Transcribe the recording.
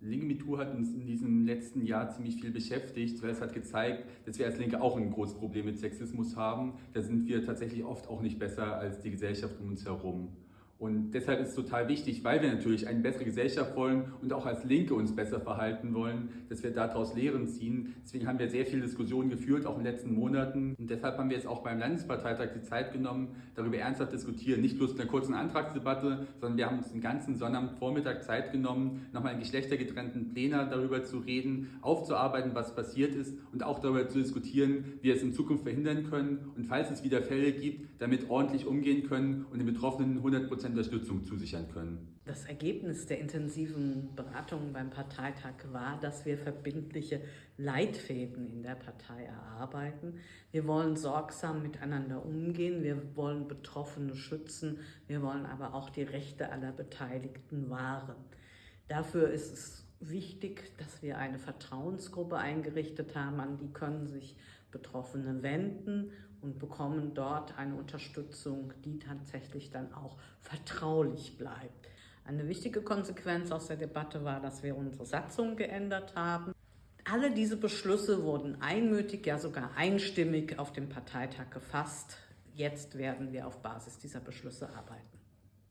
Linke MeToo hat uns in diesem letzten Jahr ziemlich viel beschäftigt, weil es hat gezeigt, dass wir als Linke auch ein großes Problem mit Sexismus haben. Da sind wir tatsächlich oft auch nicht besser als die Gesellschaft um uns herum. Und deshalb ist es total wichtig, weil wir natürlich eine bessere Gesellschaft wollen und auch als Linke uns besser verhalten wollen, dass wir daraus Lehren ziehen. Deswegen haben wir sehr viele Diskussionen geführt, auch in den letzten Monaten. Und deshalb haben wir jetzt auch beim Landesparteitag die Zeit genommen, darüber ernsthaft diskutieren. Nicht bloß in einer kurzen Antragsdebatte, sondern wir haben uns den ganzen Sonnabendvormittag Zeit genommen, nochmal in geschlechtergetrennten Plänen darüber zu reden, aufzuarbeiten, was passiert ist und auch darüber zu diskutieren, wie wir es in Zukunft verhindern können und falls es wieder Fälle gibt, damit ordentlich umgehen können und den Betroffenen 100 Prozent Unterstützung zusichern können. Das Ergebnis der intensiven Beratungen beim Parteitag war, dass wir verbindliche Leitfäden in der Partei erarbeiten. Wir wollen sorgsam miteinander umgehen, wir wollen Betroffene schützen, wir wollen aber auch die Rechte aller Beteiligten wahren. Dafür ist es wichtig, dass wir eine Vertrauensgruppe eingerichtet haben, an die können sich Betroffene wenden und bekommen dort eine Unterstützung, die tatsächlich dann auch vertraulich bleibt. Eine wichtige Konsequenz aus der Debatte war, dass wir unsere Satzung geändert haben. Alle diese Beschlüsse wurden einmütig, ja sogar einstimmig auf dem Parteitag gefasst. Jetzt werden wir auf Basis dieser Beschlüsse arbeiten.